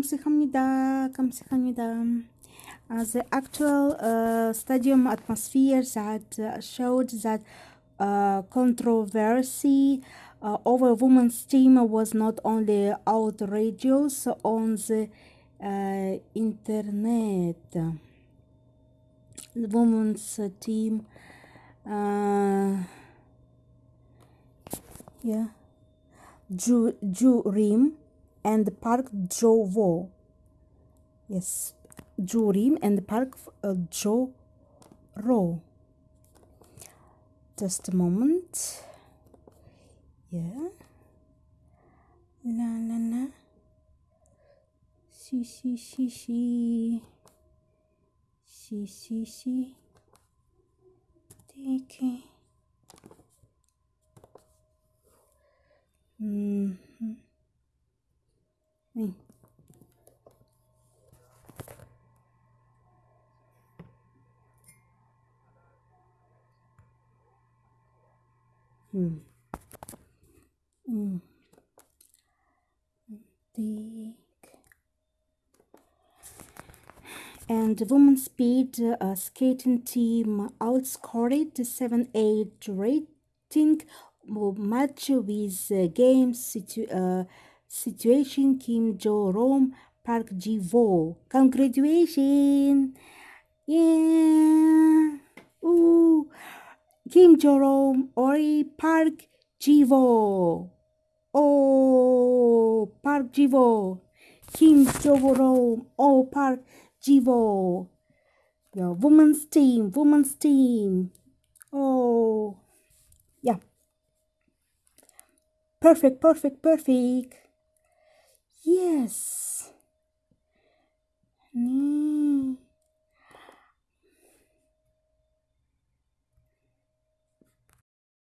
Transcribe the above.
감사합니다. 감사합니다. Uh, the actual uh, stadium atmosphere that uh, showed that uh, controversy uh, over women's team was not only outrageous on the uh, internet. The women's team, uh, yeah, Ju Jurim and the Park Jovo. Yes, Jurim and Park uh, Joro. Just a moment. Yeah. La la la. Si si si si. Si si si. Take it. Mm-hmm. Mm. Hmm. Mm. And the women's speed uh, skating team outscored the 7-8 rating match with uh, uh, situation Kim Jo Rom Park Ji-woo. Congratulations! Yeah! Ooh! Kim Jo Rom Ori Park Ji-woo. Oh! Park Ji-woo. Kim Jo Rom Oh Park Ji-woo. Yeah, women's team, women's team. Oh! Yeah. Perfect, perfect, perfect. Yes.